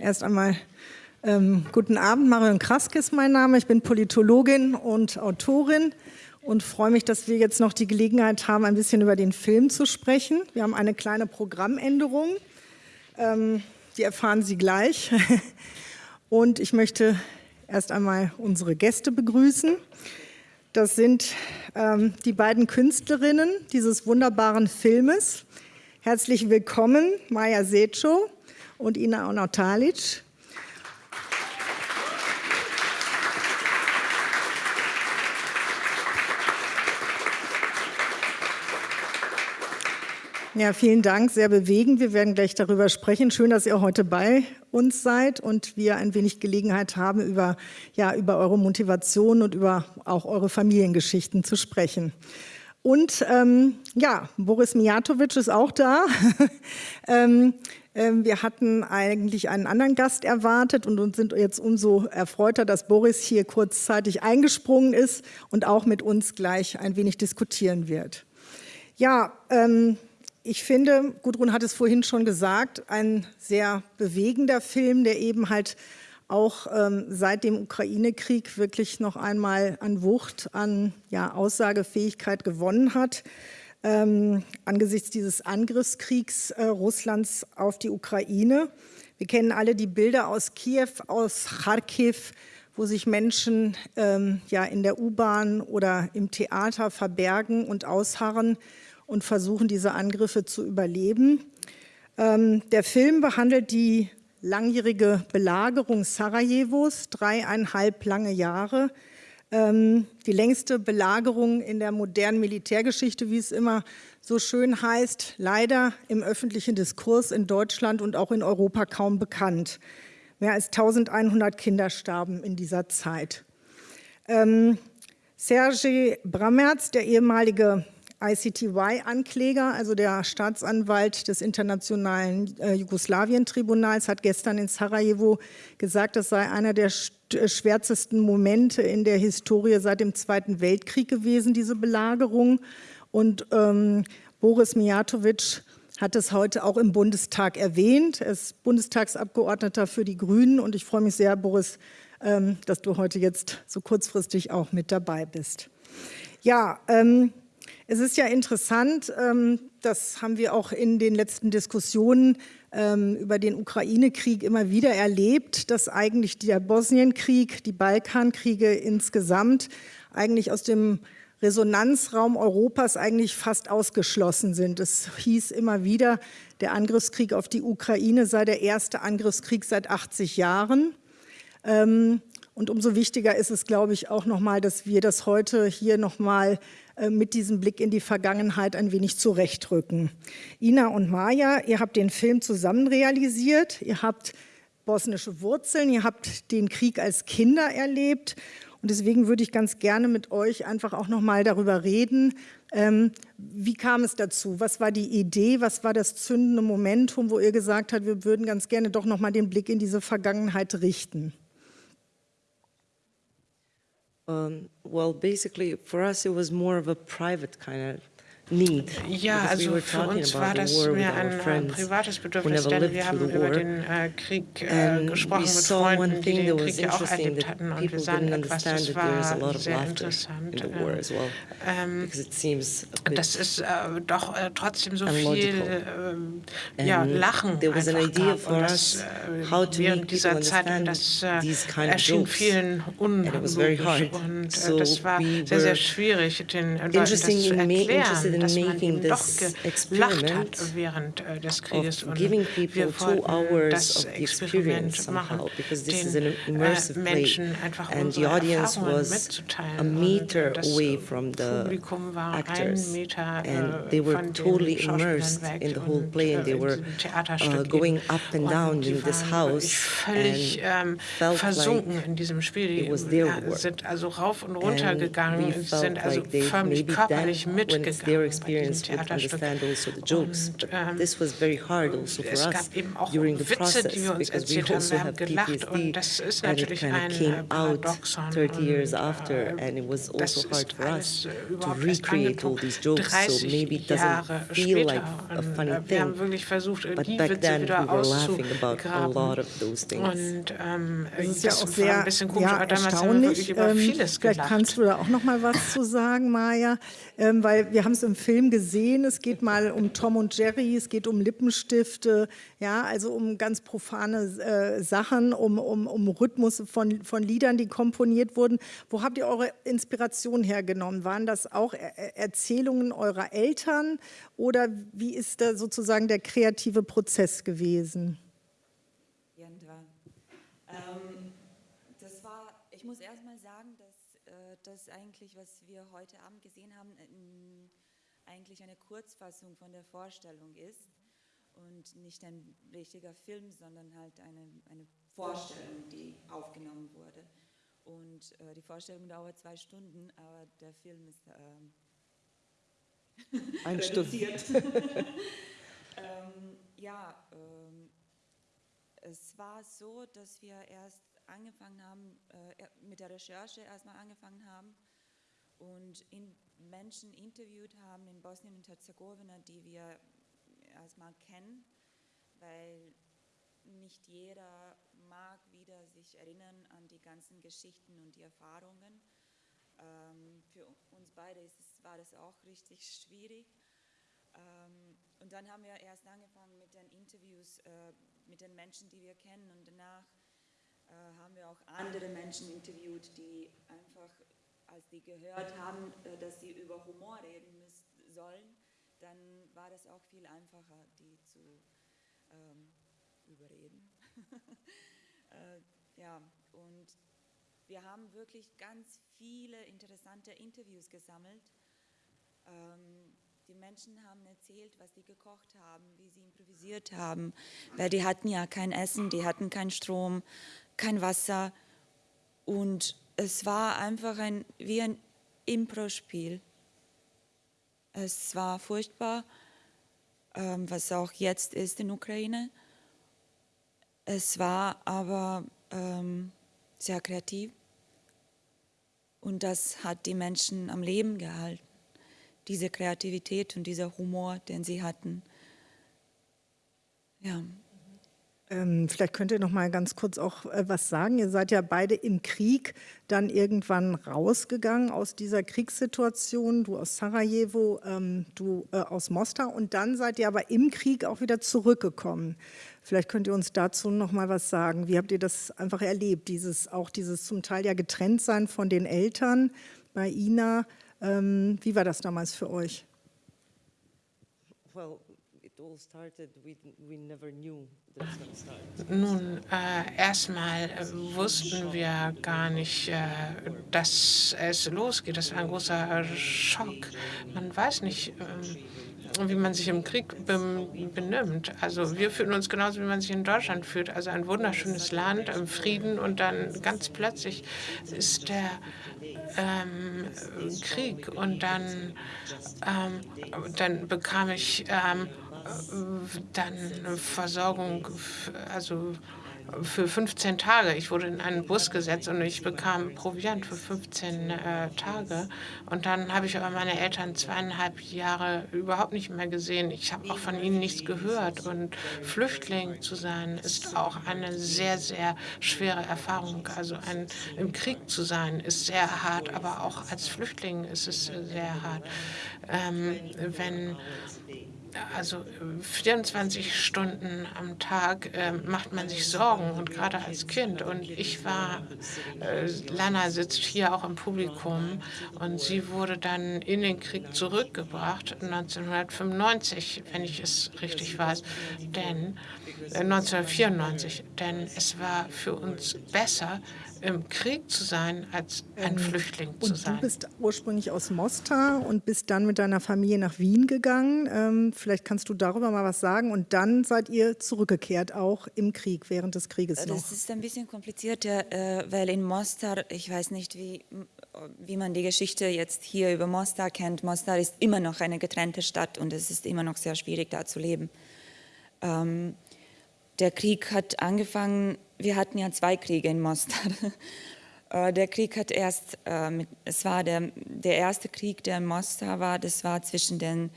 erst einmal ähm, guten Abend. Marion Kraske ist mein Name. Ich bin Politologin und Autorin und freue mich, dass wir jetzt noch die Gelegenheit haben, ein bisschen über den Film zu sprechen. Wir haben eine kleine Programmänderung. Ähm, die erfahren Sie gleich. Und ich möchte erst einmal unsere Gäste begrüßen. Das sind ähm, die beiden Künstlerinnen dieses wunderbaren Filmes. Herzlich willkommen, Maja Seco und Ina Onatalic. Ja, vielen Dank, sehr bewegend. Wir werden gleich darüber sprechen. Schön, dass ihr heute bei uns seid und wir ein wenig Gelegenheit haben, über, ja, über eure Motivation und über auch eure Familiengeschichten zu sprechen. Und ähm, ja, Boris Mijatovic ist auch da. ähm, wir hatten eigentlich einen anderen Gast erwartet und sind jetzt umso erfreuter, dass Boris hier kurzzeitig eingesprungen ist und auch mit uns gleich ein wenig diskutieren wird. Ja, ähm, ich finde, Gudrun hat es vorhin schon gesagt, ein sehr bewegender Film, der eben halt auch ähm, seit dem Ukraine-Krieg wirklich noch einmal an Wucht, an ja, Aussagefähigkeit gewonnen hat. Ähm, angesichts dieses Angriffskriegs äh, Russlands auf die Ukraine. Wir kennen alle die Bilder aus Kiew, aus Kharkiv, wo sich Menschen ähm, ja, in der U-Bahn oder im Theater verbergen und ausharren und versuchen, diese Angriffe zu überleben. Ähm, der Film behandelt die langjährige Belagerung Sarajevos, dreieinhalb lange Jahre. Ähm, die längste Belagerung in der modernen Militärgeschichte, wie es immer so schön heißt, leider im öffentlichen Diskurs in Deutschland und auch in Europa kaum bekannt. Mehr als 1100 Kinder starben in dieser Zeit. Ähm, Sergej Bramertz, der ehemalige ICTY-Ankläger, also der Staatsanwalt des Internationalen äh, Jugoslawien-Tribunals, hat gestern in Sarajevo gesagt, das sei einer der äh, schwärzesten Momente in der Historie seit dem Zweiten Weltkrieg gewesen, diese Belagerung. Und ähm, Boris Mijatovic hat es heute auch im Bundestag erwähnt. Er ist Bundestagsabgeordneter für die Grünen und ich freue mich sehr, Boris, ähm, dass du heute jetzt so kurzfristig auch mit dabei bist. Ja, ähm, es ist ja interessant, ähm, das haben wir auch in den letzten Diskussionen ähm, über den Ukraine-Krieg immer wieder erlebt, dass eigentlich der Bosnienkrieg, die Balkankriege insgesamt eigentlich aus dem Resonanzraum Europas eigentlich fast ausgeschlossen sind. Es hieß immer wieder, der Angriffskrieg auf die Ukraine sei der erste Angriffskrieg seit 80 Jahren. Ähm, und umso wichtiger ist es, glaube ich, auch nochmal, dass wir das heute hier nochmal äh, mit diesem Blick in die Vergangenheit ein wenig zurechtrücken. Ina und Maja, ihr habt den Film zusammen realisiert, ihr habt bosnische Wurzeln, ihr habt den Krieg als Kinder erlebt und deswegen würde ich ganz gerne mit euch einfach auch noch mal darüber reden, ähm, wie kam es dazu? Was war die Idee? Was war das zündende Momentum, wo ihr gesagt habt, wir würden ganz gerne doch noch mal den Blick in diese Vergangenheit richten? Um, well, basically, for us, it was more of a private kind of. Ja, also für uns war das mehr ein äh, privates Bedürfnis, denn wir haben über den äh, Krieg äh, gesprochen mit Freunden, die den Krieg ja auch erlebt hatten und wir sahen etwas, das war sehr interessant. Ähm, das ist äh, doch äh, trotzdem so viel äh, ja, Lachen einfach gab und das während dieser Zeit das erschien vielen unlogisch und das war sehr, sehr schwierig, den Leuten das zu erklären dass man eben doch gelacht hat während äh, des Krieges und wir wollten das Experiment machen, den äh, Menschen einfach unsere Erfahrungen mitzuteilen. Und das Publikum war ein Meter äh, von den Schauspielern weg und in diesem Theaterstück going up and down in this house völlig ähm, versunken in diesem Spiel. Die sind also rauf und runter gegangen, sind also förmlich körperlich mitgegangen. Experienced would understand also the jokes. But ähm, this was very hard also for us during the process because we also have PTSD and it kind of came out 30 years after and it was also hard for us to recreate all these jokes so maybe it doesn't feel like a funny thing but back then we were laughing about a lot of those things. Und ähm, das ist ja auch sehr ja, erstaunlich. Ähm, vielleicht kannst du da auch noch mal was zu sagen, Maja, ähm, weil wir haben es im Film gesehen. Es geht mal um Tom und Jerry, es geht um Lippenstifte, ja, also um ganz profane äh, Sachen, um, um, um Rhythmus von, von Liedern, die komponiert wurden. Wo habt ihr eure Inspiration hergenommen? Waren das auch er Erzählungen eurer Eltern oder wie ist da sozusagen der kreative Prozess gewesen? muss erstmal sagen, dass äh, das eigentlich, was wir heute Abend gesehen haben, äh, eigentlich eine Kurzfassung von der Vorstellung ist und nicht ein richtiger Film, sondern halt eine, eine Vorstellung, die aufgenommen wurde. Und äh, die Vorstellung dauert zwei Stunden, aber der Film ist ähm, ein reduziert. ähm, ja, ähm, es war so, dass wir erst angefangen haben, äh, mit der Recherche erstmal angefangen haben und in Menschen interviewt haben in Bosnien und Herzegowina, die wir erstmal kennen, weil nicht jeder mag wieder sich erinnern an die ganzen Geschichten und die Erfahrungen. Ähm, für uns beide es, war das auch richtig schwierig. Ähm, und dann haben wir erst angefangen mit den Interviews äh, mit den Menschen, die wir kennen und danach äh, haben wir auch andere Menschen interviewt, die einfach, als die gehört haben, äh, dass sie über Humor reden müssen, sollen, dann war das auch viel einfacher, die zu ähm, überreden. äh, ja, und wir haben wirklich ganz viele interessante Interviews gesammelt. Ähm, die Menschen haben erzählt, was sie gekocht haben, wie sie improvisiert haben, weil die hatten ja kein Essen, die hatten keinen Strom, kein Wasser und es war einfach ein, wie ein Impro-Spiel. Es war furchtbar, ähm, was auch jetzt ist in Ukraine. Es war aber ähm, sehr kreativ und das hat die Menschen am Leben gehalten. Diese Kreativität und dieser Humor, den sie hatten. Ja. Ähm, vielleicht könnt ihr noch mal ganz kurz auch äh, was sagen. Ihr seid ja beide im Krieg dann irgendwann rausgegangen aus dieser Kriegssituation. Du aus Sarajevo, ähm, du äh, aus Mostar. Und dann seid ihr aber im Krieg auch wieder zurückgekommen. Vielleicht könnt ihr uns dazu noch mal was sagen. Wie habt ihr das einfach erlebt? Dieses, auch dieses zum Teil ja getrennt sein von den Eltern bei Ina. Ähm, wie war das damals für euch? Well, nun, äh, erstmal äh, wussten wir gar nicht, äh, dass es losgeht. Das war ein großer Schock. Man weiß nicht, ähm, wie man sich im Krieg benimmt. Also wir fühlen uns genauso, wie man sich in Deutschland fühlt. Also ein wunderschönes Land im Frieden und dann ganz plötzlich ist der ähm, Krieg und dann, ähm, dann bekam ich ähm, dann Versorgung, also für 15 Tage. Ich wurde in einen Bus gesetzt und ich bekam Proviant für 15 äh, Tage. Und dann habe ich aber meine Eltern zweieinhalb Jahre überhaupt nicht mehr gesehen. Ich habe auch von ihnen nichts gehört. Und Flüchtling zu sein, ist auch eine sehr, sehr schwere Erfahrung. Also ein, im Krieg zu sein, ist sehr hart, aber auch als Flüchtling ist es sehr hart. Ähm, wenn also 24 Stunden am Tag äh, macht man sich Sorgen und gerade als Kind. Und ich war, äh, Lana sitzt hier auch im Publikum und sie wurde dann in den Krieg zurückgebracht 1995, wenn ich es richtig weiß, denn äh, 1994, denn es war für uns besser, im Krieg zu sein, als ein ähm, Flüchtling zu sein. Und du bist ursprünglich aus Mostar und bist dann mit deiner Familie nach Wien gegangen. Ähm, vielleicht kannst du darüber mal was sagen. Und dann seid ihr zurückgekehrt, auch im Krieg, während des Krieges noch. Das ist ein bisschen kompliziert, äh, weil in Mostar, ich weiß nicht, wie wie man die Geschichte jetzt hier über Mostar kennt, Mostar ist immer noch eine getrennte Stadt und es ist immer noch sehr schwierig, da zu leben. Ähm, der Krieg hat angefangen, wir hatten ja zwei Kriege in Mostar. Äh, der Krieg hat erst, äh, es war der, der erste Krieg, der in Mostar war, das war zwischen den,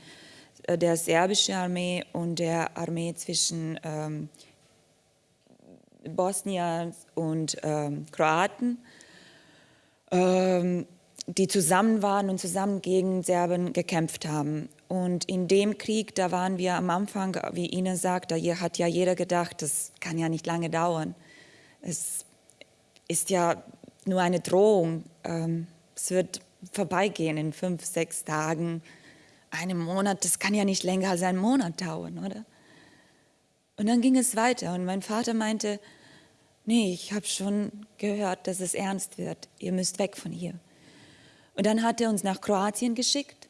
äh, der serbischen Armee und der Armee zwischen ähm, Bosnien und ähm, Kroaten, ähm, die zusammen waren und zusammen gegen Serben gekämpft haben. Und in dem Krieg, da waren wir am Anfang, wie Ina sagt, da hat ja jeder gedacht, das kann ja nicht lange dauern. Es ist ja nur eine Drohung. Ähm, es wird vorbeigehen in fünf, sechs Tagen, einem Monat. Das kann ja nicht länger als einen Monat dauern, oder? Und dann ging es weiter und mein Vater meinte, nee, ich habe schon gehört, dass es ernst wird. Ihr müsst weg von hier. Und dann hat er uns nach Kroatien geschickt.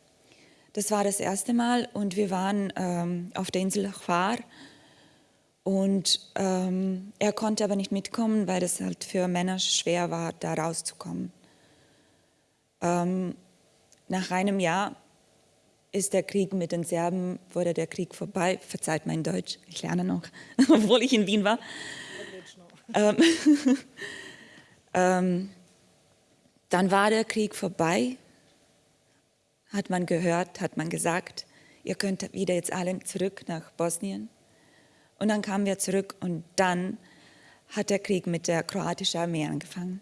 Das war das erste Mal und wir waren ähm, auf der Insel Hvar und ähm, er konnte aber nicht mitkommen, weil es halt für Männer schwer war, da rauszukommen. Ähm, nach einem Jahr ist der Krieg mit den Serben, wurde der Krieg vorbei. Verzeiht mein Deutsch, ich lerne noch, obwohl ich in Wien war. Ähm, ähm, dann war der Krieg vorbei, hat man gehört, hat man gesagt, ihr könnt wieder jetzt alle zurück nach Bosnien. Und dann kamen wir zurück und dann hat der Krieg mit der kroatischen Armee angefangen.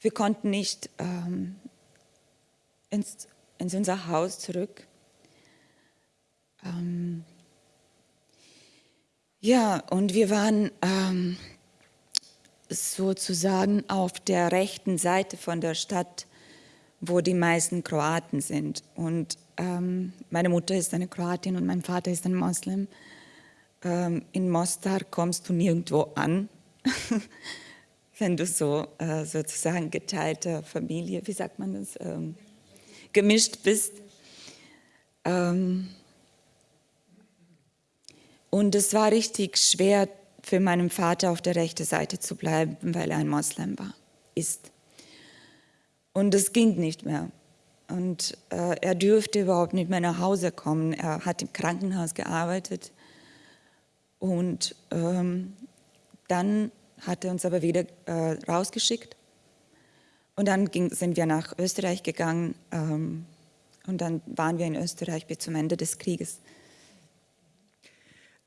Wir konnten nicht ähm, ins, ins unser Haus zurück. Ähm, ja, und wir waren ähm, sozusagen auf der rechten Seite von der Stadt, wo die meisten Kroaten sind. Und ähm, meine Mutter ist eine Kroatin und mein Vater ist ein Moslem ähm, in Mostar kommst du nirgendwo an, wenn du so äh, sozusagen geteilte Familie, wie sagt man das, ähm, gemischt bist. Ähm, und es war richtig schwer für meinen Vater auf der rechten Seite zu bleiben, weil er ein Moslem war, ist. Und es ging nicht mehr. Und äh, er dürfte überhaupt nicht mehr nach Hause kommen. Er hat im Krankenhaus gearbeitet und ähm, dann hat er uns aber wieder äh, rausgeschickt. Und dann ging, sind wir nach Österreich gegangen ähm, und dann waren wir in Österreich bis zum Ende des Krieges.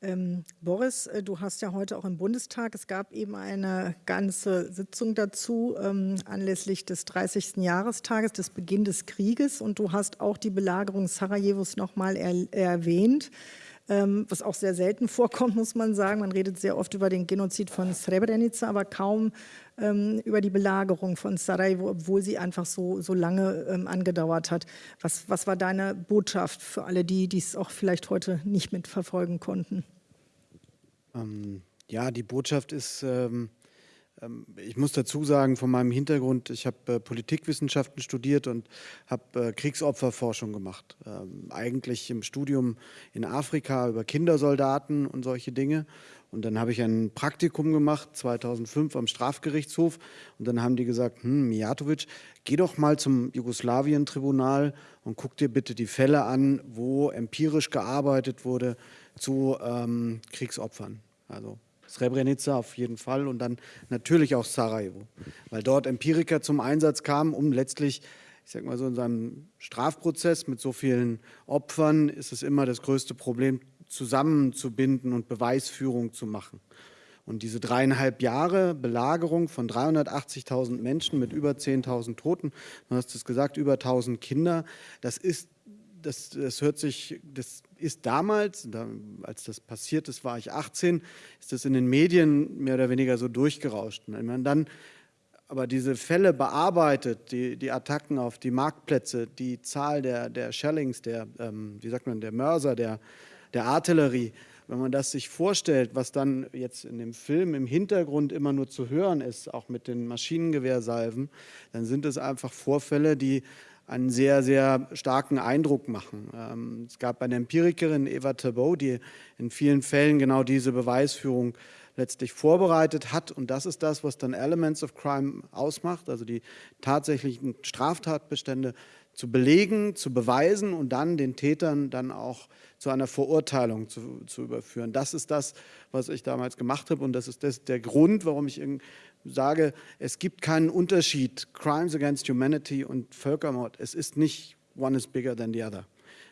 Ähm, Boris, äh, du hast ja heute auch im Bundestag, es gab eben eine ganze Sitzung dazu ähm, anlässlich des 30. Jahrestages des Beginn des Krieges und du hast auch die Belagerung Sarajevos nochmal er erwähnt. Ähm, was auch sehr selten vorkommt, muss man sagen. Man redet sehr oft über den Genozid von Srebrenica, aber kaum ähm, über die Belagerung von Sarajevo, obwohl sie einfach so, so lange ähm, angedauert hat. Was, was war deine Botschaft für alle die, die es auch vielleicht heute nicht mitverfolgen konnten? Ja, die Botschaft ist, ähm, ich muss dazu sagen, von meinem Hintergrund, ich habe äh, Politikwissenschaften studiert und habe äh, Kriegsopferforschung gemacht. Ähm, eigentlich im Studium in Afrika über Kindersoldaten und solche Dinge. Und dann habe ich ein Praktikum gemacht, 2005 am Strafgerichtshof. Und dann haben die gesagt, hm, Mijatovic, geh doch mal zum Jugoslawien-Tribunal und guck dir bitte die Fälle an, wo empirisch gearbeitet wurde zu ähm, Kriegsopfern. Also Srebrenica auf jeden Fall und dann natürlich auch Sarajevo, weil dort Empiriker zum Einsatz kamen, um letztlich, ich sage mal so, in seinem Strafprozess mit so vielen Opfern ist es immer das größte Problem, zusammenzubinden und Beweisführung zu machen. Und diese dreieinhalb Jahre Belagerung von 380.000 Menschen mit über 10.000 Toten, du hast es gesagt, über 1.000 Kinder, das ist das, das hört sich, das ist damals, da, als das passiert ist, war ich 18, ist das in den Medien mehr oder weniger so durchgerauscht. wenn man dann aber diese Fälle bearbeitet, die, die Attacken auf die Marktplätze, die Zahl der, der Shellings, der, ähm, wie sagt man, der Mörser, der, der Artillerie, wenn man das sich vorstellt, was dann jetzt in dem Film im Hintergrund immer nur zu hören ist, auch mit den Maschinengewehrsalven, dann sind es einfach Vorfälle, die einen sehr, sehr starken Eindruck machen. Ähm, es gab eine Empirikerin, Eva Tabot, die in vielen Fällen genau diese Beweisführung letztlich vorbereitet hat. Und das ist das, was dann Elements of Crime ausmacht, also die tatsächlichen Straftatbestände zu belegen, zu beweisen und dann den Tätern dann auch zu einer Verurteilung zu, zu überführen. Das ist das, was ich damals gemacht habe und das ist das, der Grund, warum ich sage, es gibt keinen Unterschied, Crimes against Humanity und Völkermord. Es ist nicht one is bigger than the other.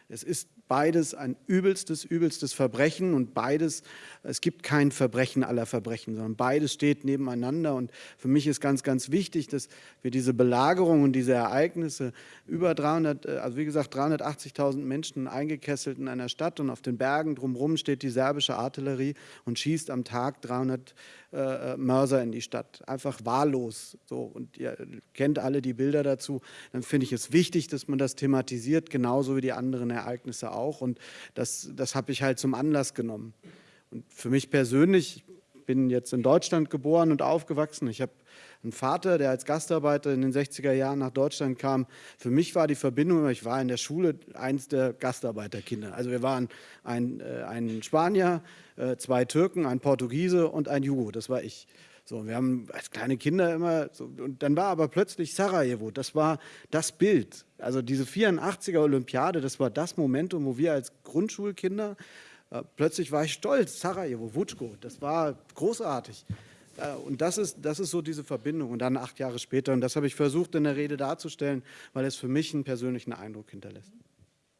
Es ist beides ein übelstes, übelstes Verbrechen und beides, es gibt kein Verbrechen aller Verbrechen, sondern beides steht nebeneinander und für mich ist ganz, ganz wichtig, dass wir diese Belagerung und diese Ereignisse über 300, äh, also wie gesagt 380.000 Menschen eingekesselt in einer Stadt und auf den Bergen drumherum steht die serbische Artillerie und schießt am Tag 300 äh, Mörser in die Stadt, einfach wahllos. So. Und ihr kennt alle die Bilder dazu. Dann finde ich es wichtig, dass man das thematisiert, genauso wie die anderen Ereignisse auch. Und das, das habe ich halt zum Anlass genommen. Und für mich persönlich, ich bin jetzt in Deutschland geboren und aufgewachsen. Ich habe einen Vater, der als Gastarbeiter in den 60er Jahren nach Deutschland kam. Für mich war die Verbindung, ich war in der Schule eins der Gastarbeiterkinder. Also wir waren ein, äh, ein Spanier, äh, zwei Türken, ein Portugiese und ein Jugo, das war ich. So, wir haben als kleine Kinder immer, so, und dann war aber plötzlich Sarajevo, das war das Bild. Also diese 84er Olympiade, das war das Momentum, wo wir als Grundschulkinder, äh, plötzlich war ich stolz, Sarajevo, Vučko, das war großartig. Äh, und das ist, das ist so diese Verbindung. Und dann acht Jahre später, und das habe ich versucht in der Rede darzustellen, weil es für mich einen persönlichen Eindruck hinterlässt.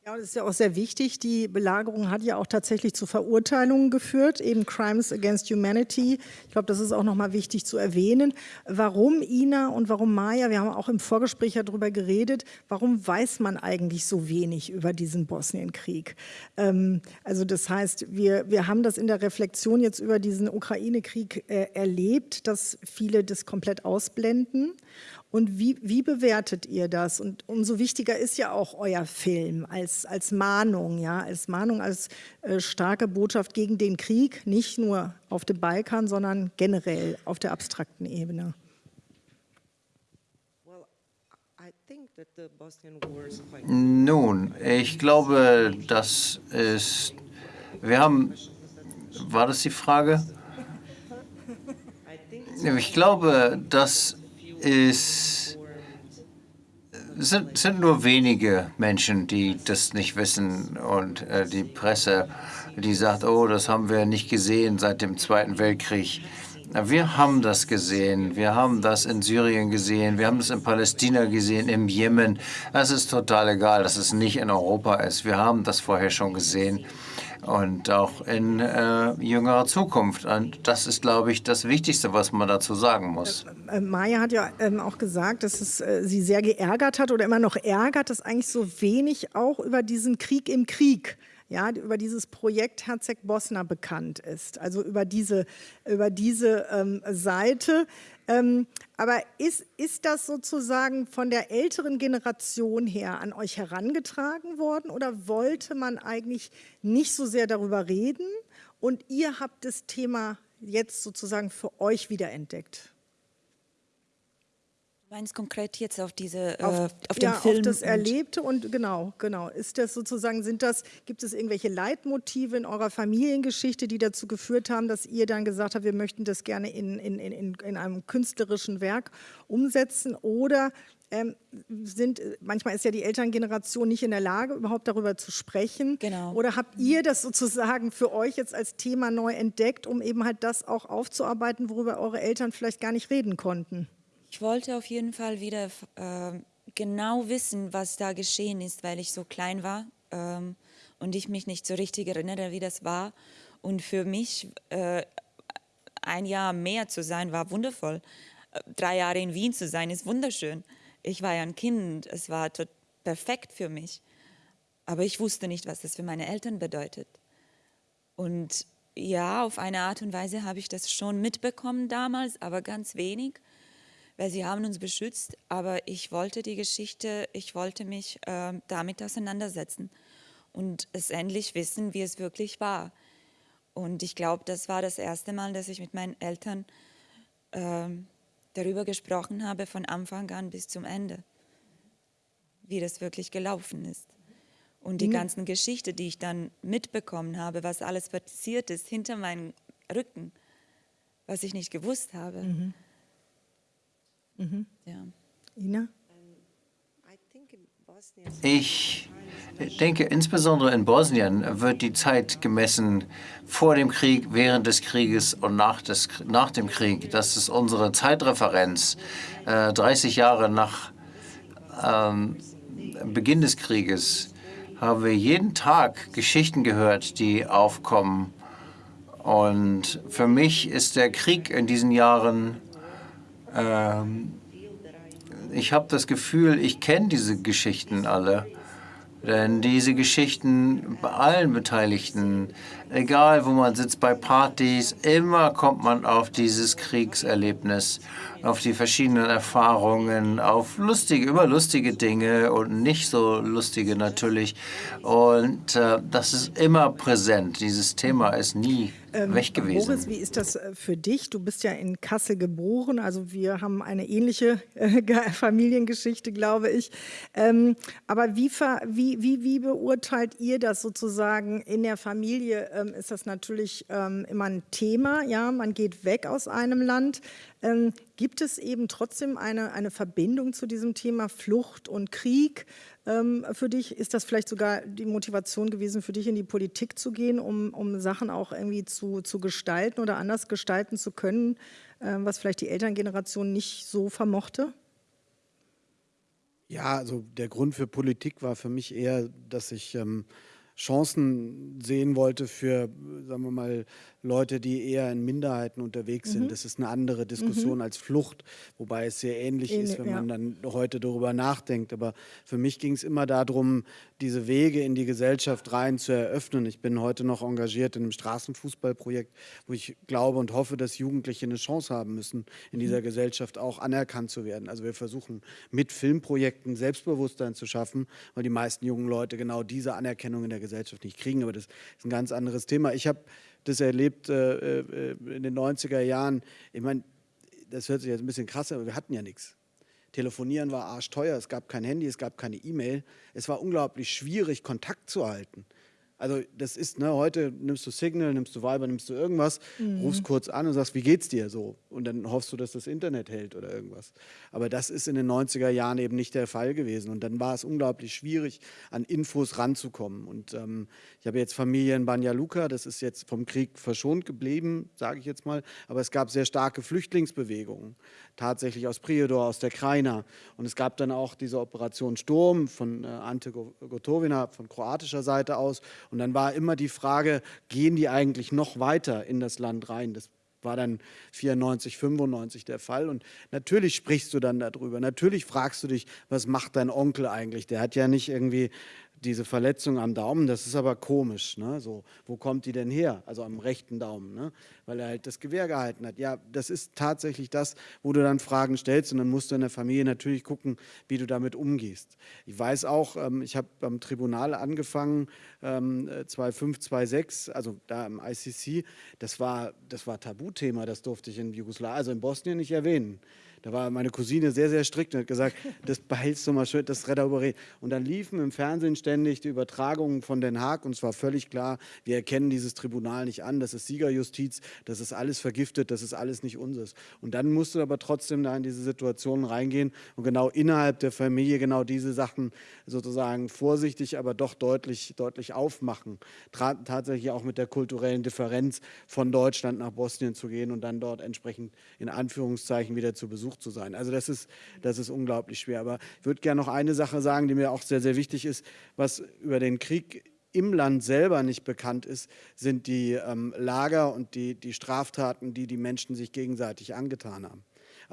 Ja, das ist ja auch sehr wichtig. Die Belagerung hat ja auch tatsächlich zu Verurteilungen geführt, eben Crimes Against Humanity. Ich glaube, das ist auch nochmal wichtig zu erwähnen. Warum Ina und warum Maya, wir haben auch im Vorgespräch ja darüber geredet, warum weiß man eigentlich so wenig über diesen Bosnienkrieg? Ähm, also das heißt, wir, wir haben das in der Reflexion jetzt über diesen Ukraine-Krieg äh, erlebt, dass viele das komplett ausblenden. Und wie, wie bewertet ihr das? Und umso wichtiger ist ja auch euer Film als, als Mahnung, ja, als Mahnung, als äh, starke Botschaft gegen den Krieg, nicht nur auf dem Balkan, sondern generell auf der abstrakten Ebene. Nun, ich glaube, das ist, wir haben, war das die Frage? Ich glaube, dass ist, sind, sind nur wenige Menschen, die das nicht wissen und äh, die Presse, die sagt, oh, das haben wir nicht gesehen seit dem Zweiten Weltkrieg. Wir haben das gesehen. Wir haben das in Syrien gesehen. Wir haben das in Palästina gesehen, im Jemen. Es ist total egal, dass es nicht in Europa ist. Wir haben das vorher schon gesehen und auch in äh, jüngerer Zukunft. Und das ist, glaube ich, das Wichtigste, was man dazu sagen muss. Äh, äh, Maya hat ja ähm, auch gesagt, dass es äh, sie sehr geärgert hat oder immer noch ärgert, dass eigentlich so wenig auch über diesen Krieg im Krieg ja, über dieses Projekt Herzeg-Bosna bekannt ist, also über diese, über diese ähm, Seite. Ähm, aber ist, ist das sozusagen von der älteren Generation her an euch herangetragen worden oder wollte man eigentlich nicht so sehr darüber reden und ihr habt das Thema jetzt sozusagen für euch wiederentdeckt? Meinst konkret jetzt auf diese auf, äh, auf den ja, Film auf das Erlebte und genau genau. Ist das sozusagen sind das gibt es irgendwelche Leitmotive in eurer Familiengeschichte die dazu geführt haben dass ihr dann gesagt habt wir möchten das gerne in, in, in, in einem künstlerischen Werk umsetzen? Oder ähm, sind manchmal ist ja die Elterngeneration nicht in der Lage überhaupt darüber zu sprechen. Genau. oder habt ihr das sozusagen für euch jetzt als Thema neu entdeckt um eben halt das auch aufzuarbeiten worüber eure Eltern vielleicht gar nicht reden konnten ich wollte auf jeden Fall wieder äh, genau wissen, was da geschehen ist, weil ich so klein war ähm, und ich mich nicht so richtig erinnere, wie das war. Und für mich äh, ein Jahr mehr zu sein, war wundervoll. Äh, drei Jahre in Wien zu sein, ist wunderschön. Ich war ja ein Kind, es war perfekt für mich. Aber ich wusste nicht, was das für meine Eltern bedeutet. Und ja, auf eine Art und Weise habe ich das schon mitbekommen damals, aber ganz wenig weil sie haben uns beschützt, aber ich wollte die Geschichte, ich wollte mich äh, damit auseinandersetzen und es endlich wissen, wie es wirklich war. Und ich glaube, das war das erste Mal, dass ich mit meinen Eltern äh, darüber gesprochen habe, von Anfang an bis zum Ende, wie das wirklich gelaufen ist. Und die mhm. ganzen Geschichten, die ich dann mitbekommen habe, was alles passiert ist hinter meinem Rücken, was ich nicht gewusst habe. Mhm. Mhm. Ja. Ina? Ich denke, insbesondere in Bosnien wird die Zeit gemessen vor dem Krieg, während des Krieges und nach, des, nach dem Krieg. Das ist unsere Zeitreferenz. Äh, 30 Jahre nach ähm, Beginn des Krieges haben wir jeden Tag Geschichten gehört, die aufkommen. Und für mich ist der Krieg in diesen Jahren ähm, ich habe das Gefühl, ich kenne diese Geschichten alle. Denn diese Geschichten bei allen Beteiligten, egal wo man sitzt, bei Partys, immer kommt man auf dieses Kriegserlebnis, auf die verschiedenen Erfahrungen, auf lustige, immer lustige Dinge und nicht so lustige natürlich. Und äh, das ist immer präsent. Dieses Thema ist nie ähm, weg gewesen. Boris, wie ist das äh, für dich? Du bist ja in Kassel geboren, also wir haben eine ähnliche äh, Familiengeschichte, glaube ich. Ähm, aber wie, wie, wie, wie, beurteilt ihr das sozusagen in der Familie? Ähm, ist das natürlich ähm, immer ein Thema, ja, man geht weg aus einem Land. Ähm, gibt es eben trotzdem eine, eine Verbindung zu diesem Thema Flucht und Krieg? ähm, für dich? Ist das vielleicht sogar die Motivation gewesen, für dich in die Politik zu gehen, um, um Sachen auch irgendwie zu, zu gestalten oder anders gestalten zu können, äh, was vielleicht die Elterngeneration nicht so vermochte? Ja, also der Grund für Politik war für mich eher, dass ich ähm, Chancen sehen wollte für, sagen wir mal, Leute, die eher in Minderheiten unterwegs sind. Mhm. Das ist eine andere Diskussion mhm. als Flucht, wobei es sehr ähnlich Ähnlich, ist, wenn ja. man dann heute darüber nachdenkt. Aber für mich ging es immer darum, diese Wege in die Gesellschaft rein zu eröffnen. Ich bin heute noch engagiert in einem Straßenfußballprojekt, wo ich glaube und hoffe, dass Jugendliche eine Chance haben müssen, in dieser mhm. Gesellschaft auch anerkannt zu werden. Also wir versuchen mit Filmprojekten Selbstbewusstsein zu schaffen, weil die meisten jungen Leute genau diese Anerkennung in der Gesellschaft nicht kriegen. Aber das ist ein ganz anderes Thema. Ich habe das erlebt äh, äh, in den 90er Jahren. Ich meine, das hört sich jetzt ein bisschen krass an, aber wir hatten ja nichts. Telefonieren war arschteuer, es gab kein Handy, es gab keine E-Mail. Es war unglaublich schwierig, Kontakt zu halten. Also das ist, ne, heute nimmst du Signal, nimmst du Viber, nimmst du irgendwas, mhm. rufst kurz an und sagst, wie geht's dir so? Und dann hoffst du, dass das Internet hält oder irgendwas. Aber das ist in den 90er Jahren eben nicht der Fall gewesen. Und dann war es unglaublich schwierig, an Infos ranzukommen. Und ähm, ich habe jetzt Familie in Banja Luka, das ist jetzt vom Krieg verschont geblieben, sage ich jetzt mal. Aber es gab sehr starke Flüchtlingsbewegungen, tatsächlich aus Prijedor, aus der Krajina. Und es gab dann auch diese Operation Sturm von äh, Ante Gotovina von kroatischer Seite aus. Und dann war immer die Frage, gehen die eigentlich noch weiter in das Land rein? Das war dann 94, 95 der Fall. Und natürlich sprichst du dann darüber. Natürlich fragst du dich, was macht dein Onkel eigentlich? Der hat ja nicht irgendwie diese Verletzung am Daumen, das ist aber komisch. Ne? So, wo kommt die denn her? Also am rechten Daumen, ne? weil er halt das Gewehr gehalten hat. Ja, das ist tatsächlich das, wo du dann Fragen stellst und dann musst du in der Familie natürlich gucken, wie du damit umgehst. Ich weiß auch, ähm, ich habe beim Tribunal angefangen, ähm, 2005, 2006, also da im ICC, das war, das war Tabuthema, das durfte ich in Jugoslawien, also in Bosnien nicht erwähnen. Da war meine Cousine sehr, sehr strikt und hat gesagt, das behältst du mal schön, das überreden. Und dann liefen im Fernsehen ständig die Übertragungen von Den Haag und es war völlig klar, wir erkennen dieses Tribunal nicht an, das ist Siegerjustiz, das ist alles vergiftet, das ist alles nicht unseres. Und dann musst du aber trotzdem da in diese Situationen reingehen und genau innerhalb der Familie genau diese Sachen sozusagen vorsichtig, aber doch deutlich, deutlich aufmachen. Tra tatsächlich auch mit der kulturellen Differenz von Deutschland nach Bosnien zu gehen und dann dort entsprechend in Anführungszeichen wieder zu besuchen versucht zu sein. Also das ist, das ist unglaublich schwer. Aber ich würde gerne noch eine Sache sagen, die mir auch sehr, sehr wichtig ist, was über den Krieg im Land selber nicht bekannt ist, sind die ähm, Lager und die, die Straftaten, die die Menschen sich gegenseitig angetan haben.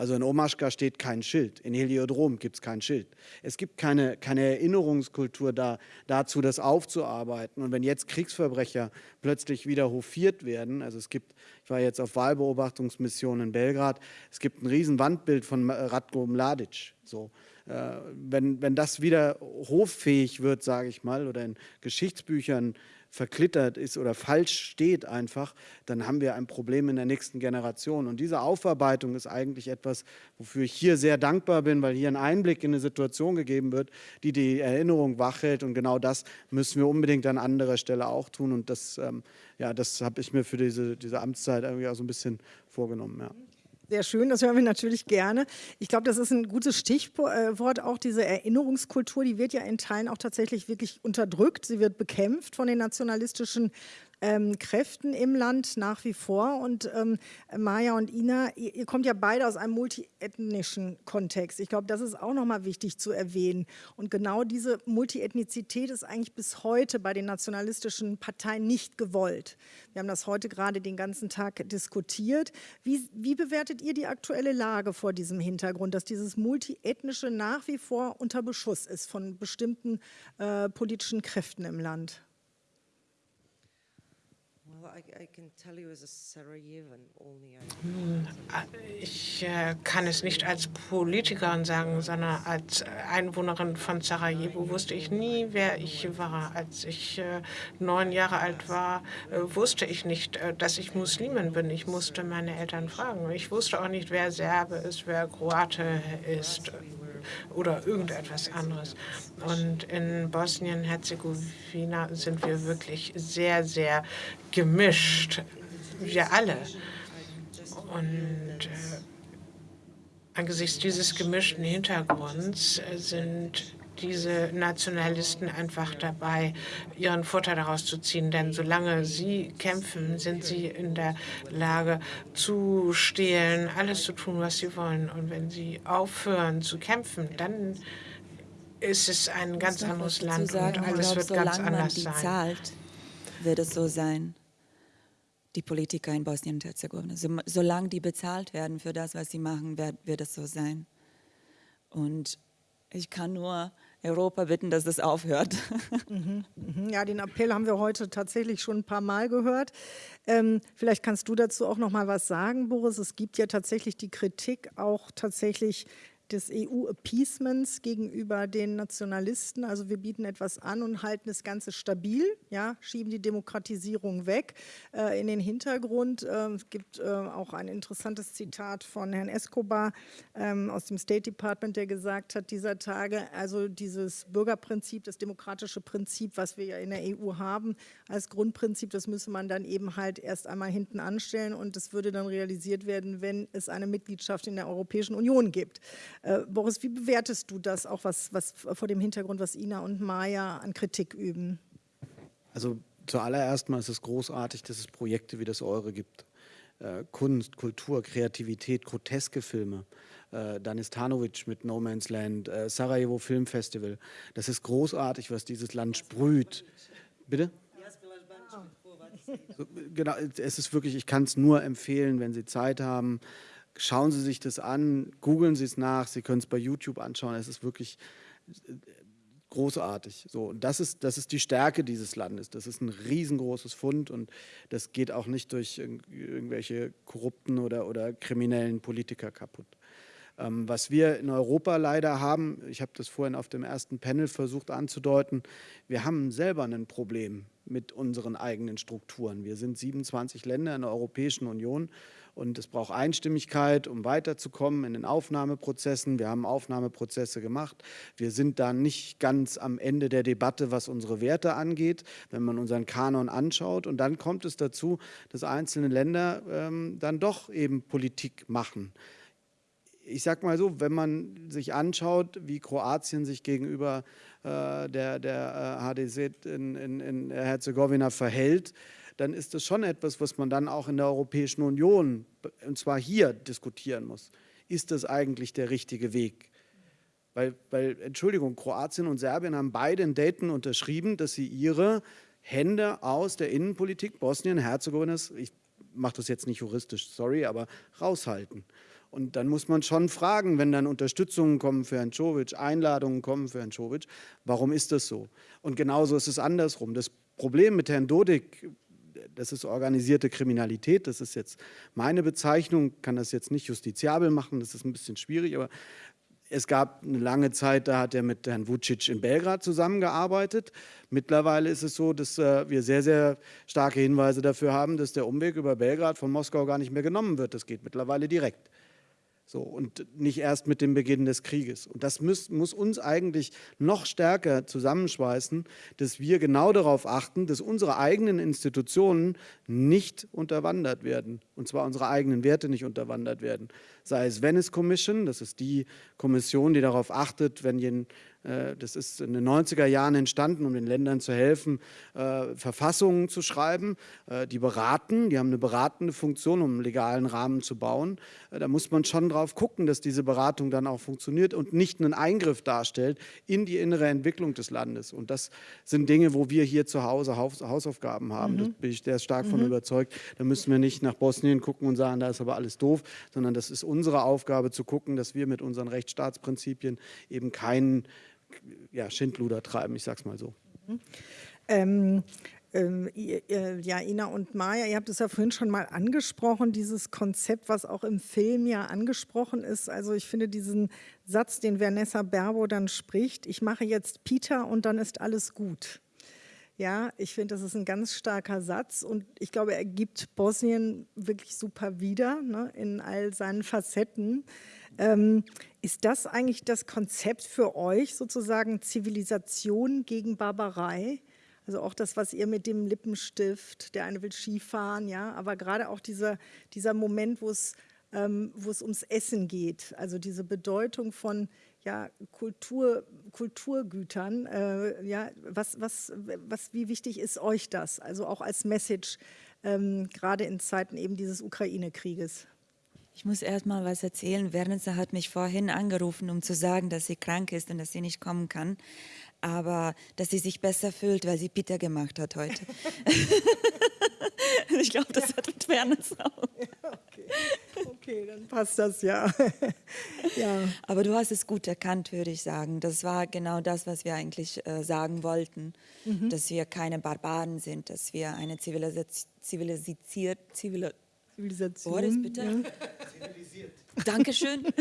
Also in Omaschka steht kein Schild, in Heliodrom gibt es kein Schild. Es gibt keine, keine Erinnerungskultur da, dazu, das aufzuarbeiten. Und wenn jetzt Kriegsverbrecher plötzlich wieder hofiert werden, also es gibt, ich war jetzt auf Wahlbeobachtungsmission in Belgrad, es gibt ein riesen Wandbild von Ratko Mladic. So, äh, wenn, wenn das wieder hoffähig wird, sage ich mal, oder in Geschichtsbüchern verklittert ist oder falsch steht einfach, dann haben wir ein Problem in der nächsten Generation. Und diese Aufarbeitung ist eigentlich etwas, wofür ich hier sehr dankbar bin, weil hier ein Einblick in eine Situation gegeben wird, die die Erinnerung wachhält. Und genau das müssen wir unbedingt an anderer Stelle auch tun. Und das, ähm, ja, das habe ich mir für diese, diese Amtszeit irgendwie auch so ein bisschen vorgenommen. Ja. Sehr schön, das hören wir natürlich gerne. Ich glaube, das ist ein gutes Stichwort, auch diese Erinnerungskultur, die wird ja in Teilen auch tatsächlich wirklich unterdrückt. Sie wird bekämpft von den nationalistischen ähm, Kräften im Land nach wie vor. Und ähm, Maja und Ina, ihr, ihr, kommt ja beide aus einem multiethnischen Kontext. Ich glaube, das ist auch nochmal wichtig zu erwähnen. Und genau diese Multiethnizität ist eigentlich bis heute bei den nationalistischen Parteien nicht gewollt. Wir haben das heute gerade den ganzen Tag diskutiert. Wie, wie bewertet ihr die aktuelle Lage vor diesem Hintergrund, dass dieses Multiethnische nach wie vor unter Beschuss ist von bestimmten äh, politischen Kräften im Land? Nun, ich äh, kann es nicht als Politikerin sagen, sondern als Einwohnerin von Sarajevo wusste ich nie, wer ich war. Als ich äh, neun Jahre alt war, äh, wusste ich nicht, dass ich Muslimin bin. Ich musste meine Eltern fragen. Ich wusste auch nicht, wer Serbe ist, wer Kroate ist oder irgendetwas anderes. Und in Bosnien-Herzegowina sind wir wirklich sehr, sehr gemischt. Wir alle. Und äh, angesichts dieses gemischten Hintergrunds sind diese Nationalisten einfach dabei, ihren Vorteil daraus zu ziehen. Denn solange sie kämpfen, sind sie in der Lage zu stehlen, alles zu tun, was sie wollen. Und wenn sie aufhören zu kämpfen, dann ist es ein ganz anderes Land sagen, und alles wird ganz anders sein. Zahlt, wird es so sein die Politiker in Bosnien und Herzegowina. So, solange die bezahlt werden für das, was sie machen, wird, wird es so sein. Und ich kann nur Europa bitten, dass es aufhört. Mhm, mhm. Ja, den Appell haben wir heute tatsächlich schon ein paar Mal gehört. Ähm, vielleicht kannst du dazu auch noch mal was sagen, Boris. Es gibt ja tatsächlich die Kritik auch tatsächlich des EU-Appeasements gegenüber den Nationalisten. Also wir bieten etwas an und halten das Ganze stabil, ja, schieben die Demokratisierung weg äh, in den Hintergrund. Äh, es gibt äh, auch ein interessantes Zitat von Herrn Escobar ähm, aus dem State Department, der gesagt hat dieser Tage, also dieses Bürgerprinzip, das demokratische Prinzip, was wir ja in der EU haben, als Grundprinzip, das müsse man dann eben halt erst einmal hinten anstellen und das würde dann realisiert werden, wenn es eine Mitgliedschaft in der Europäischen Union gibt. Äh, Boris, wie bewertest du das auch, was, was vor dem Hintergrund, was Ina und Maya an Kritik üben? Also zuallererst mal ist es großartig, dass es Projekte wie das eure gibt. Äh, Kunst, Kultur, Kreativität, groteske Filme. Äh, Danis Tanovic mit No Man's Land, äh, Sarajevo Film Festival. Das ist großartig, was dieses Land sprüht. Bitte? So, genau, es ist wirklich, ich kann es nur empfehlen, wenn Sie Zeit haben, schauen Sie sich das an, googeln Sie es nach, Sie können es bei YouTube anschauen, es ist wirklich äh, großartig. So, und das ist, das ist die Stärke dieses Landes. Das ist ein riesengroßes Fund und das geht auch nicht durch irgendwelche korrupten oder, oder kriminellen Politiker kaputt. Ähm, was wir in Europa leider haben, ich habe das vorhin auf dem ersten Panel versucht anzudeuten, wir haben selber ein Problem mit unseren eigenen Strukturen. Wir sind 27 Länder in der Europäischen Union und es braucht Einstimmigkeit, um weiterzukommen in den Aufnahmeprozessen. Wir haben Aufnahmeprozesse gemacht. Wir sind da nicht ganz am Ende der Debatte, was unsere Werte angeht, wenn man unseren Kanon anschaut. Und dann kommt es dazu, dass einzelne Länder ähm, dann doch eben Politik machen ich sage mal so, wenn man sich anschaut, wie Kroatien sich gegenüber äh, der, der äh, HDZ in, in, in Herzegowina verhält, dann ist das schon etwas, was man dann auch in der Europäischen Union, und zwar hier, diskutieren muss. Ist das eigentlich der richtige Weg? Weil, weil, Entschuldigung, Kroatien und Serbien haben beide in Dayton unterschrieben, dass sie ihre Hände aus der Innenpolitik Bosnien-Herzegowinas, ich mache das jetzt nicht juristisch, sorry, aber raushalten. Und dann muss man schon fragen, wenn dann Unterstützungen kommen für Herrn Czovic, Einladungen kommen für Herrn Czovic, warum ist das so? Und genauso ist es andersrum. Das Problem mit Herrn Dodik das ist organisierte Kriminalität, das ist jetzt meine Bezeichnung, kann das jetzt nicht justiziabel machen, das ist ein bisschen schwierig, aber es gab eine lange Zeit, da hat er mit Herrn Vucic in Belgrad zusammengearbeitet. Mittlerweile ist es so, dass äh, wir sehr, sehr starke Hinweise dafür haben, dass der Umweg über Belgrad von Moskau gar nicht mehr genommen wird. Das geht mittlerweile direkt. So, und nicht erst mit dem Beginn des Krieges. Und das muss, muss, uns eigentlich noch stärker zusammenschweißen, dass wir genau darauf achten, dass unsere eigenen Institutionen nicht unterwandert werden. Und zwar unsere eigenen Werte nicht unterwandert werden. Sei es Venice Commission, das ist die Kommission, die darauf achtet, wenn äh, das ist in den 90er Jahren entstanden, um den Ländern zu helfen, äh, Verfassungen zu schreiben. Äh, die beraten, die haben eine beratende Funktion, um einen legalen Rahmen zu bauen. Da muss man schon darauf gucken, dass diese Beratung dann auch funktioniert und nicht einen Eingriff darstellt in die innere Entwicklung des Landes. Und das sind Dinge, wo wir hier zu Hause Hausaufgaben haben. Mhm. Da bin ich sehr stark mhm. von überzeugt. Da müssen wir nicht nach Bosnien gucken und sagen, da ist aber alles doof, sondern das ist unsere Aufgabe zu gucken, dass wir mit unseren Rechtsstaatsprinzipien eben keinen ja, Schindluder treiben, ich sag's mal so. Mhm. Ähm, ähm, ja, Ina und Maja, ihr habt es ja vorhin schon mal angesprochen, dieses Konzept, was auch im Film ja angesprochen ist. Also ich finde diesen Satz, den Vanessa Berbo dann spricht, ich mache jetzt Peter und dann ist alles gut. Ja, ich finde, das ist ein ganz starker Satz und ich glaube, er gibt Bosnien wirklich super wieder ne, in all seinen Facetten. Ähm, ist das eigentlich das Konzept für euch, sozusagen Zivilisation gegen Barbarei? Also auch das, was ihr mit dem Lippenstift, der eine will Skifahren, ja, aber gerade auch dieser, dieser Moment, wo es, ähm, wo es ums Essen geht, also diese Bedeutung von ja, Kultur, Kulturgütern, äh, ja, was, was, was, wie wichtig ist euch das? Also auch als Message, ähm, gerade in Zeiten eben dieses Ukraine-Krieges. Ich muss erst mal was erzählen. Werner hat mich vorhin angerufen, um zu sagen, dass sie krank ist und dass sie nicht kommen kann. Aber dass sie sich besser fühlt, weil sie Peter gemacht hat heute. ich glaube, das ja. hat mit Fairness auch. Ja, okay. okay, dann passt das ja. ja. Aber du hast es gut erkannt, würde ich sagen. Das war genau das, was wir eigentlich äh, sagen wollten. Mhm. Dass wir keine Barbaren sind, dass wir eine zivilisiert, zivilisiert, zivil Zivilisation. Boris, bitte. Ja. Zivilisiert. Dankeschön.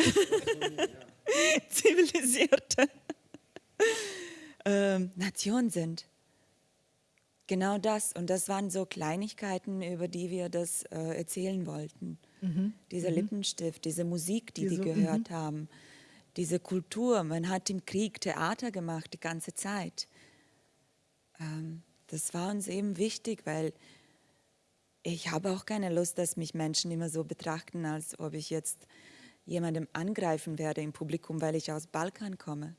Zivilisierte ähm, Nation sind. Genau das. Und das waren so Kleinigkeiten, über die wir das äh, erzählen wollten. Mhm. Dieser mhm. Lippenstift, diese Musik, die diese, die gehört mhm. haben, diese Kultur. Man hat im Krieg Theater gemacht die ganze Zeit. Ähm, das war uns eben wichtig, weil ich habe auch keine Lust, dass mich Menschen immer so betrachten, als ob ich jetzt jemandem angreifen werde im Publikum, weil ich aus Balkan komme.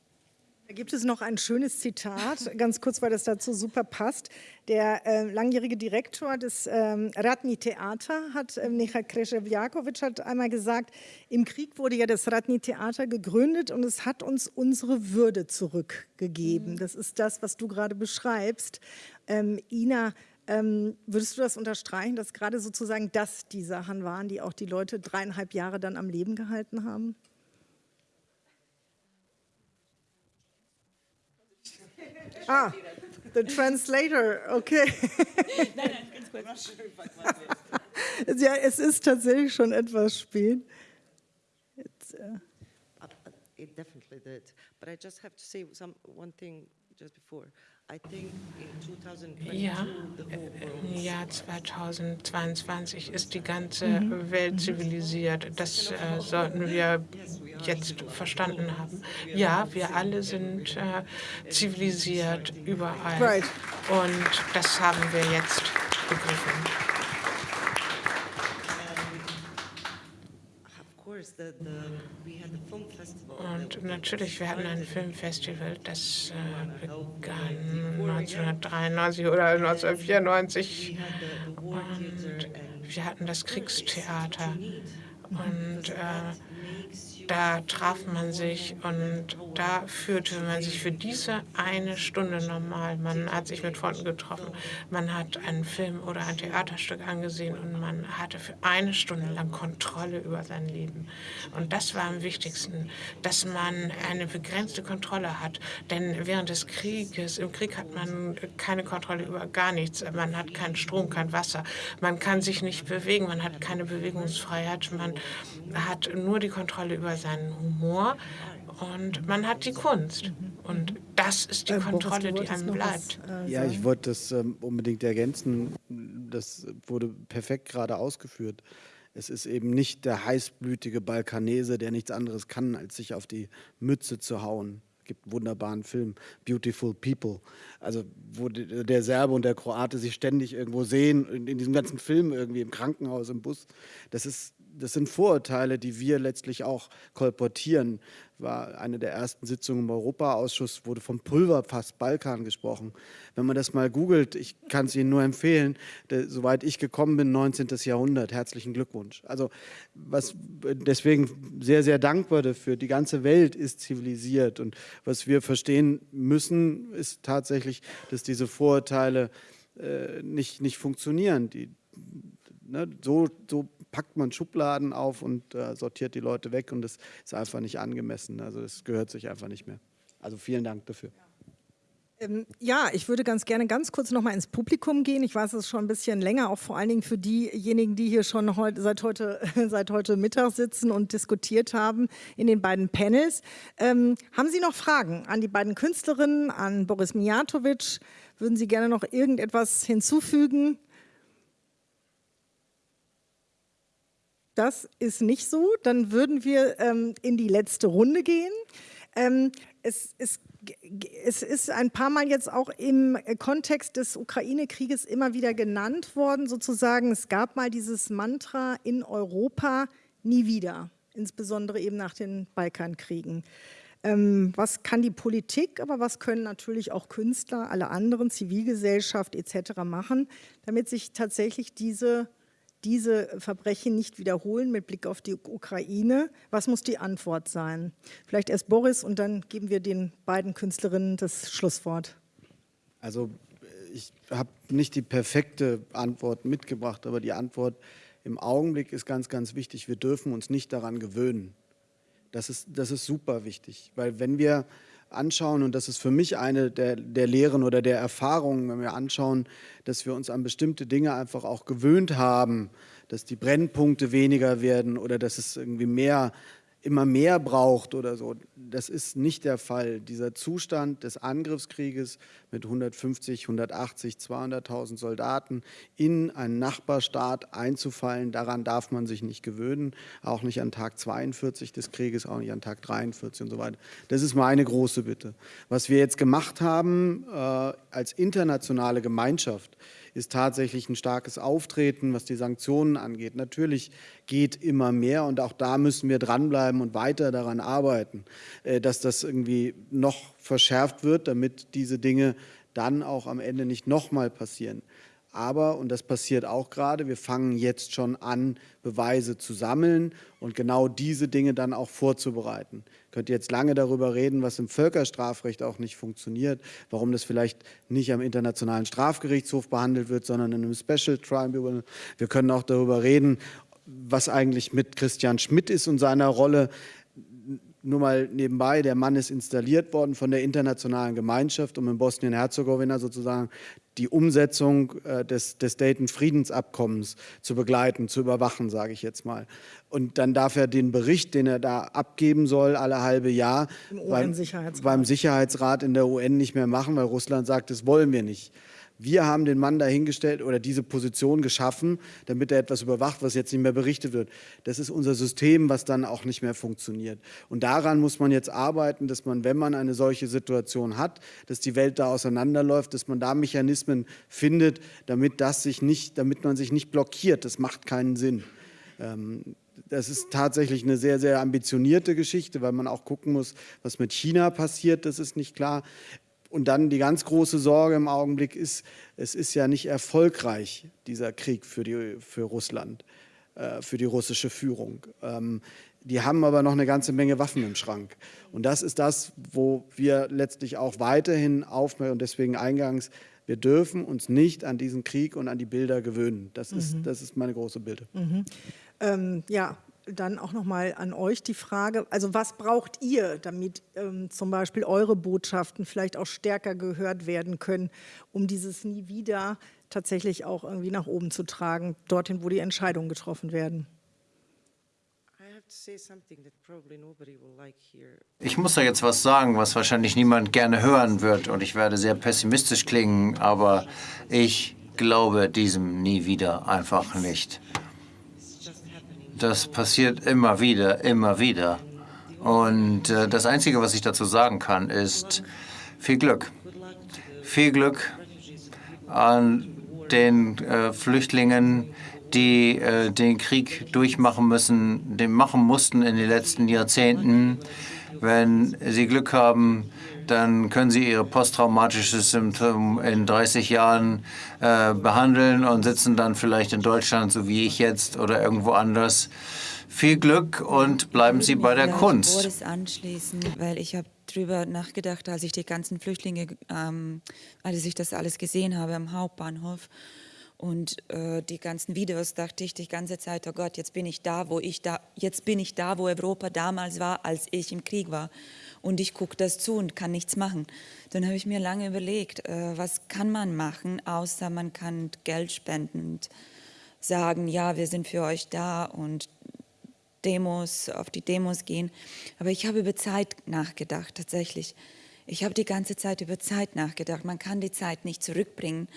Da gibt es noch ein schönes Zitat, ganz kurz, weil das dazu super passt. Der äh, langjährige Direktor des ähm, Ratni Theater hat, äh, Michael Kreševjakovic, hat einmal gesagt, im Krieg wurde ja das Ratni Theater gegründet und es hat uns unsere Würde zurückgegeben. Mhm. Das ist das, was du gerade beschreibst. Ähm, Ina, ähm, würdest du das unterstreichen, dass gerade sozusagen das die Sachen waren, die auch die Leute dreieinhalb Jahre dann am Leben gehalten haben? Ah, the translator, okay. Nein, nein, ganz kurz. ja, es ist tatsächlich schon etwas spät. It's, uh, it definitely did. But I just have to say some, one thing just before. Ja, im Jahr 2022 ist die ganze mhm. Welt zivilisiert. Das äh, sollten wir jetzt verstanden haben. Ja, wir alle sind äh, zivilisiert überall. Und das haben wir jetzt begriffen. Und natürlich, wir hatten ein Filmfestival, das äh, begann 1993 oder 1994. Und wir hatten das Kriegstheater. Und äh, da traf man sich und da führte man sich für diese eine Stunde normal. Man hat sich mit Freunden getroffen, man hat einen Film oder ein Theaterstück angesehen und man hatte für eine Stunde lang Kontrolle über sein Leben. Und das war am wichtigsten, dass man eine begrenzte Kontrolle hat. Denn während des Krieges, im Krieg hat man keine Kontrolle über gar nichts. Man hat keinen Strom, kein Wasser. Man kann sich nicht bewegen, man hat keine Bewegungsfreiheit. Man hat nur die Kontrolle über seinen Humor und man hat die Kunst. Und das ist die äh, Kontrolle, die einem bleibt. Äh, ja, ich wollte das ähm, unbedingt ergänzen. Das wurde perfekt gerade ausgeführt. Es ist eben nicht der heißblütige Balkanese, der nichts anderes kann, als sich auf die Mütze zu hauen. Es gibt einen wunderbaren Film, Beautiful People, also wo der Serbe und der Kroate sich ständig irgendwo sehen, in, in diesem ganzen Film irgendwie im Krankenhaus, im Bus. Das ist das sind Vorurteile, die wir letztlich auch kolportieren. War eine der ersten Sitzungen im Europaausschuss, wurde vom Pulverfass Balkan gesprochen. Wenn man das mal googelt, ich kann es Ihnen nur empfehlen, der, soweit ich gekommen bin, 19. Jahrhundert, herzlichen Glückwunsch. Also was deswegen sehr, sehr dankbar dafür. Die ganze Welt ist zivilisiert und was wir verstehen müssen, ist tatsächlich, dass diese Vorurteile äh, nicht, nicht funktionieren. Die, ne, so, so packt man Schubladen auf und äh, sortiert die Leute weg und das ist einfach nicht angemessen. Also das gehört sich einfach nicht mehr. Also vielen Dank dafür. Ähm, ja, ich würde ganz gerne ganz kurz noch mal ins Publikum gehen. Ich weiß, es ist schon ein bisschen länger, auch vor allen Dingen für diejenigen, die hier schon heute, seit, heute, seit heute Mittag sitzen und diskutiert haben in den beiden Panels. Ähm, haben Sie noch Fragen an die beiden Künstlerinnen, an Boris Mijatovic? Würden Sie gerne noch irgendetwas hinzufügen? Das ist nicht so. Dann würden wir ähm, in die letzte Runde gehen. Ähm, es, es, es, ist ein paar Mal jetzt auch im Kontext des Ukraine-Krieges immer wieder genannt worden, sozusagen. Es gab mal dieses Mantra in Europa nie wieder, insbesondere eben nach den Balkankriegen. Ähm, was kann die Politik, aber was können natürlich auch Künstler, alle anderen, Zivilgesellschaft etc. machen, damit sich tatsächlich diese diese Verbrechen nicht wiederholen mit Blick auf die Ukraine? Was muss die Antwort sein? Vielleicht erst Boris und dann geben wir den beiden Künstlerinnen das Schlusswort. Also ich habe nicht die perfekte Antwort mitgebracht, aber die Antwort im Augenblick ist ganz, ganz wichtig. Wir dürfen uns nicht daran gewöhnen. Das ist, das ist super wichtig, weil wenn wir anschauen, und das ist für mich eine der, der Lehren oder der Erfahrungen, wenn wir anschauen, dass wir uns an bestimmte Dinge einfach auch gewöhnt haben, dass die Brennpunkte weniger werden oder dass es irgendwie mehr immer mehr braucht oder so. Das ist nicht der Fall. Dieser Zustand des Angriffskrieges mit 150, 180, 200.000 Soldaten in einen Nachbarstaat einzufallen, daran darf man sich nicht gewöhnen, auch nicht an Tag 42 des Krieges, auch nicht an Tag 43 und so weiter. Das ist meine große Bitte. Was wir jetzt gemacht haben äh, als internationale Gemeinschaft, ist tatsächlich ein starkes Auftreten, was die Sanktionen angeht. Natürlich geht immer mehr und auch da müssen wir dranbleiben und weiter daran arbeiten, äh, dass das irgendwie noch verschärft wird, damit diese Dinge dann auch am Ende nicht nochmal passieren. Aber, und das passiert auch gerade, wir fangen jetzt schon an, Beweise zu sammeln und genau diese Dinge dann auch vorzubereiten. Ich könnte jetzt lange darüber reden, was im Völkerstrafrecht auch nicht funktioniert, warum das vielleicht nicht am Internationalen Strafgerichtshof behandelt wird, sondern in einem Special Tribunal. Wir können auch darüber reden, was eigentlich mit Christian Schmidt ist und seiner Rolle nur mal nebenbei, der Mann ist installiert worden von der internationalen Gemeinschaft, um in Bosnien-Herzegowina sozusagen die Umsetzung äh, des, des Dayton-Friedensabkommens zu begleiten, zu überwachen, sage ich jetzt mal. Und dann darf er den Bericht, den er da abgeben soll, alle halbe Jahr beim, beim Sicherheitsrat in der UN nicht mehr machen, weil Russland sagt, das wollen wir nicht. Wir haben den Mann dahingestellt oder diese Position geschaffen, damit er etwas überwacht, was jetzt nicht mehr berichtet wird. Das ist unser System, was dann auch nicht mehr funktioniert. Und daran muss man jetzt arbeiten, dass man, wenn man eine solche Situation hat, dass die Welt da auseinanderläuft, dass man da Mechanismen findet, damit, das sich nicht, damit man sich nicht blockiert. Das macht keinen Sinn. Ähm, das ist tatsächlich eine sehr, sehr ambitionierte Geschichte, weil man auch gucken muss, was mit China passiert, das ist nicht klar. Und dann die ganz große Sorge im Augenblick ist, es ist ja nicht erfolgreich, dieser Krieg für, die, für Russland, äh, für die russische Führung. Ähm, die haben aber noch eine ganze Menge Waffen im Schrank. Und das ist das, wo wir letztlich auch weiterhin aufmerken und deswegen eingangs, wir dürfen uns nicht an diesen Krieg und an die Bilder gewöhnen. Das ist, mhm. das ist meine große Bitte. Mhm. Ähm, ja, dann auch noch mal an euch die Frage, also was braucht ihr, damit ähm, zum Beispiel eure Botschaften vielleicht auch stärker gehört werden können, um dieses Nie wieder tatsächlich auch irgendwie nach oben zu tragen, dorthin, wo die Entscheidungen getroffen werden? Ich muss da jetzt was sagen, was wahrscheinlich niemand gerne hören wird und ich werde sehr pessimistisch klingen, aber ich glaube diesem nie wieder einfach nicht. Das passiert immer wieder, immer wieder. Und äh, das Einzige, was ich dazu sagen kann, ist viel Glück. Viel Glück an den äh, Flüchtlingen, die äh, den Krieg durchmachen müssen, den machen mussten in den letzten Jahrzehnten. Wenn sie Glück haben, dann können sie ihre posttraumatische Symptome in 30 Jahren äh, behandeln und sitzen dann vielleicht in Deutschland, so wie ich jetzt, oder irgendwo anders. Viel Glück und bleiben Sie bei der Kunst. Boris anschließen, weil ich habe drüber nachgedacht, als ich die ganzen Flüchtlinge, ähm, als ich das alles gesehen habe am Hauptbahnhof und äh, die ganzen Videos, dachte ich die ganze Zeit, oh Gott, jetzt bin ich da, wo ich da, jetzt bin ich da, wo Europa damals war, als ich im Krieg war. Und ich gucke das zu und kann nichts machen. Dann habe ich mir lange überlegt, äh, was kann man machen, außer man kann Geld spenden und sagen, ja, wir sind für euch da und Demos, auf die Demos gehen. Aber ich habe über Zeit nachgedacht, tatsächlich. Ich habe die ganze Zeit über Zeit nachgedacht. Man kann die Zeit nicht zurückbringen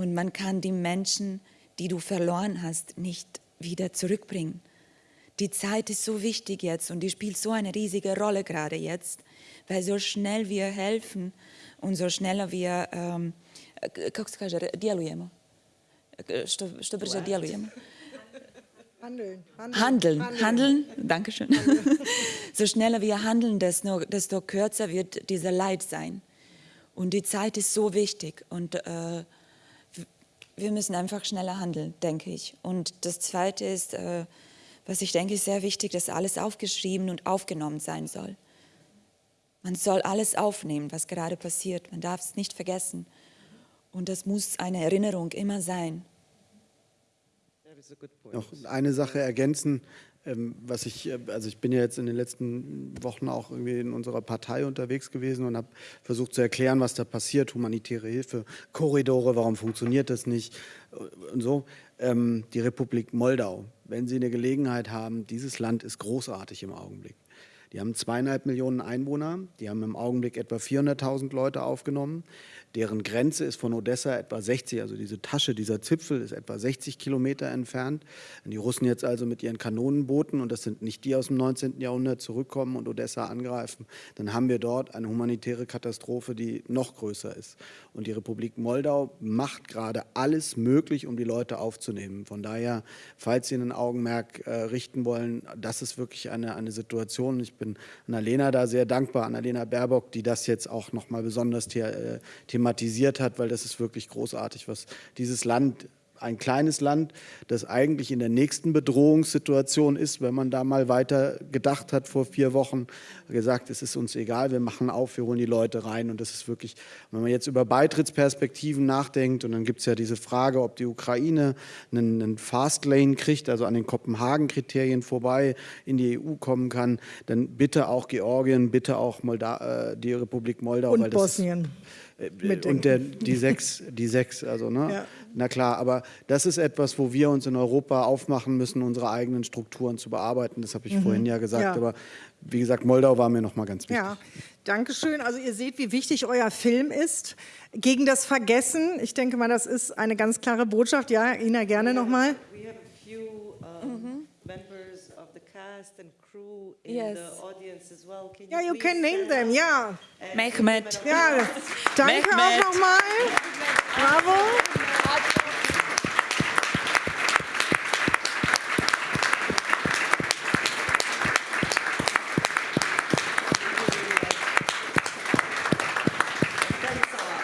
und man kann die Menschen, die du verloren hast, nicht wieder zurückbringen. Die Zeit ist so wichtig jetzt und die spielt so eine riesige Rolle gerade jetzt, weil so schnell wir helfen und so schneller wir, ähm, kako se kaže, djelujemo, što, što brže djelujemo. Handeln. Handeln, handeln, handeln. handeln. Dankeschön. Handeln. so schneller wir handeln, desto, desto kürzer wird dieser Leid sein. Und die Zeit ist so wichtig und äh, wir müssen einfach schneller handeln, denke ich. Und das Zweite ist, äh, was ich denke, ist sehr wichtig, dass alles aufgeschrieben und aufgenommen sein soll. Man soll alles aufnehmen, was gerade passiert. Man darf es nicht vergessen. Und das muss eine Erinnerung immer sein. Noch eine Sache ergänzen, ähm, was ich, äh, also ich bin ja jetzt in den letzten Wochen auch irgendwie in unserer Partei unterwegs gewesen und habe versucht zu erklären, was da passiert, humanitäre Hilfe, Korridore, warum funktioniert das nicht und so. Ähm, die Republik Moldau, wenn Sie eine Gelegenheit haben, dieses Land ist großartig im Augenblick. Die haben zweieinhalb Millionen Einwohner, die haben im Augenblick etwa 400.000 Leute aufgenommen. Deren Grenze ist von Odessa etwa 60, also diese Tasche, dieser Zipfel ist etwa 60 Kilometer entfernt. Wenn die Russen jetzt also mit ihren Kanonenbooten, und das sind nicht die aus dem 19. Jahrhundert, zurückkommen und Odessa angreifen, dann haben wir dort eine humanitäre Katastrophe, die noch größer ist. Und die Republik Moldau macht gerade alles möglich, um die Leute aufzunehmen. Von daher, falls Sie ein Augenmerk äh, richten wollen, das ist wirklich eine, eine Situation. Ich bin Annalena da sehr dankbar, Annalena Baerbock, die das jetzt auch noch mal besonders äh, thematisiert thematisiert hat, weil das ist wirklich großartig, was dieses Land ein kleines Land, das eigentlich in der nächsten Bedrohungssituation ist, wenn man da mal weiter gedacht hat vor vier Wochen, gesagt, es ist uns egal, wir machen auf, wir holen die Leute rein und das ist wirklich, wenn man jetzt über Beitrittsperspektiven nachdenkt und dann gibt es ja diese Frage, ob die Ukraine einen, einen Fastlane kriegt, also an den Kopenhagen-Kriterien vorbei in die EU kommen kann, dann bitte auch Georgien, bitte auch Molda äh, die Republik Moldau. Und Bosnien. Ist, äh, und der, die sechs, die sechs, also ne? Ja. Na klar, aber das ist etwas, wo wir uns in Europa aufmachen müssen, unsere eigenen Strukturen zu bearbeiten. Das habe ich mhm. vorhin ja gesagt. Ja. Aber wie gesagt, Moldau war mir noch mal ganz wichtig. Ja, danke schön. Also ihr seht, wie wichtig euer Film ist. Gegen das Vergessen. Ich denke mal, das ist eine ganz klare Botschaft. Ja, Ina, gerne noch mal. crew in yes. the audience as well. Can yeah, you, you can name them, yeah. Mehmet. Ja, danke Mehmet. auch nochmal. Bravo.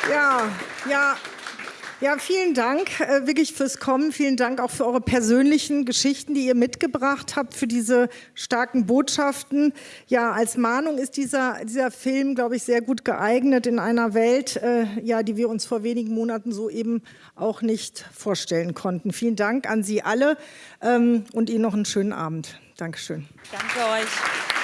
Ja, ja, ja, vielen Dank äh, wirklich fürs Kommen. Vielen Dank auch für eure persönlichen Geschichten, die ihr mitgebracht habt, für diese starken Botschaften. Ja, als Mahnung ist dieser, dieser Film, glaube ich, sehr gut geeignet in einer Welt, äh, ja, die wir uns vor wenigen Monaten so eben auch nicht vorstellen konnten. Vielen Dank an Sie alle ähm, und Ihnen noch einen schönen Abend. Dankeschön. Danke euch.